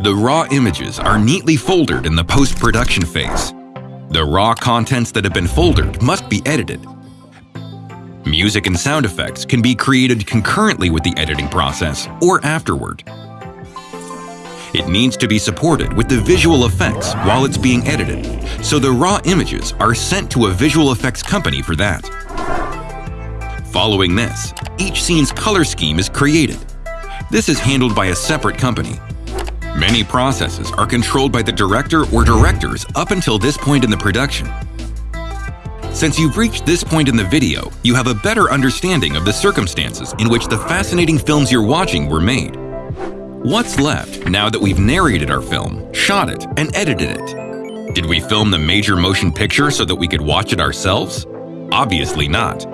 The raw images are neatly folded in the post-production phase. The raw contents that have been folded must be edited. Music and sound effects can be created concurrently with the editing process or afterward. It needs to be supported with the visual effects while it's being edited, so the raw images are sent to a visual effects company for that. Following this, each scene's color scheme is created. This is handled by a separate company. Many processes are controlled by the director or directors up until this point in the production. Since you've reached this point in the video, you have a better understanding of the circumstances in which the fascinating films you're watching were made. What's left now that we've narrated our film, shot it, and edited it? Did we film the major motion picture so that we could watch it ourselves? Obviously not.